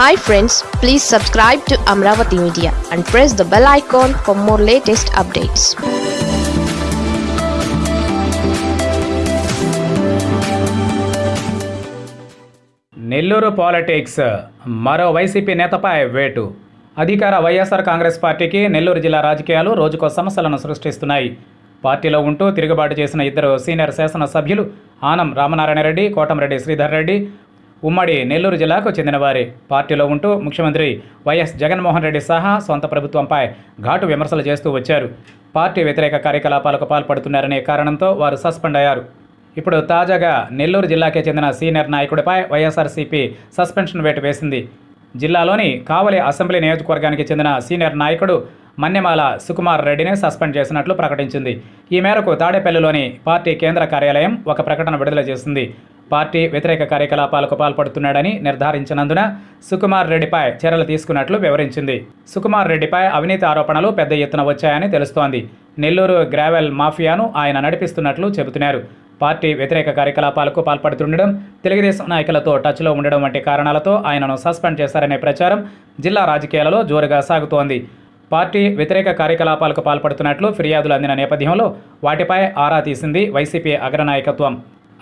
Hi friends please subscribe to Amaravati media and press the bell icon for more latest updates Nellore politics. మరో వైసీపీ నేతపై వేటు. అధికార వైఎస్ఆర్ కాంగ్రెస్ పార్టీకి నెల్లూరు జిల్లా రాజకీయాలు రోజుకో సమస్యలను సృష్టిస్తున్నాయి. పార్టీలో ఉంటూ తిరుగుబాటు చేసిన ఇద్దరు సీనియర్ శాసనసభ్యులు ఆనం రామనారాయణ రెడ్డి కోటంరెడ్డి శ్రీధర్ రెడ్డి ఉమ్మడి నెల్లూరు జిల్లాకు చెందినవారే. పార్టీలో ఉంటూ ముఖ్యమంత్రి వైఎస్ జగన్మోహన్ రెడ్డి సహా సొంత ప్రభుత్వంపై ఘాటు విమర్శలు చేస్తూ వచ్చారు. పార్టీ వ్యతిరేక కార్యకలాపాలకు పాల్పడుతున్నారనే కారణంతో వారు సస్పెండ్ అయ్యారు. ఇప్పుడు తాజాగా నెల్లూరు జిల్లాకే చెందిన సీనియర్ నాయకుడిపై వైఎస్ఆర్సీపీ సస్పెన్షన్ వేటు వేసింది. జిల్లాలోని కావలి అసెంబ్లీ నియోజకవర్గానికి చెందిన సీనియర్ నాయకుడు మన్నెమాల సుకుమార్ రెడ్డిని సస్పెండ్ చేసినట్లు ప్రకటించింది. ఈ మేరకు తాడేపల్లిలోని పార్టీ కేంద్ర కార్యాలయం ఒక ప్రకటన విడుదల చేసింది. పార్టీ వ్యతిరేక కార్యకలాపాలకు పాల్పడుతున్నాడని నిర్ధారించినందున సుకుమార్ రెడ్డిపై చర్యలు తీసుకున్నట్లు వివరించింది. సుకుమార్ రెడ్డిపై అవినీతి ఆరోపణలు పెద్ద ఎత్తున వచ్చాయని తెలుస్తోంది. నెల్లూరు గ్రావెల్ మాఫియాను ఆయన నడిపిస్తున్నట్లు చెబుతున్నారు. పార్టీ వ్యతిరేక కార్యకలాపాలకు పాల్పడుతుండడం తెలుగుదేశం నాయకులతో టచ్లో ఉండడం వంటి కారణాలతో ఆయనను సస్పెండ్ చేశారనే ప్రచారం జిల్లా రాజకీయాలలో జోరుగా సాగుతోంది. పార్టీ వ్యతిరేక కార్యకలాపాలకు పాల్పడుతున్నట్లు ఫిర్యాదులు అందిన నేపథ్యంలో వాటిపై ఆరా తీసింది వైసీపీ అగ్రనాయకత్వం.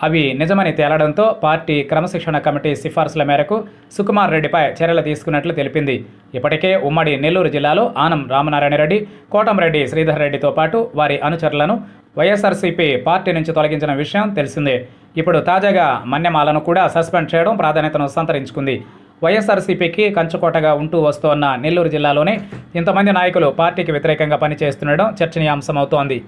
అవి నిజమని తేలడంతో పార్టీ క్రమశిక్షణ కమిటీ సిఫార్సుల మేరకు సుకుమార్ రెడ్డిపై చర్యలు తీసుకున్నట్లు తెలిపింది. ఇప్పటికే ఉమ్మడి నెల్లూరు జిల్లాలో ఆనం రామనారాయణ రెడ్డి కోటంరెడ్డి శ్రీధర్ రెడ్డితో పాటు వారి అనుచరులను వైఎస్ఆర్సీపీ పార్టీ నుంచి తొలగించిన విషయం తెలిసిందే. ఇప్పుడు తాజాగా మన్యమాలను కూడా సస్పెండ్ చేయడం ప్రాధాన్యతను సంతరించుకుంది. వైఎస్ఆర్సీపీకి కంచుకోటగా ఉంటూ వస్తోన్న నెల్లూరు జిల్లాలోనే ఇంతమంది నాయకులు పార్టీకి వ్యతిరేకంగా పనిచేస్తుండడం చర్చనీయాంశమవుతోంది.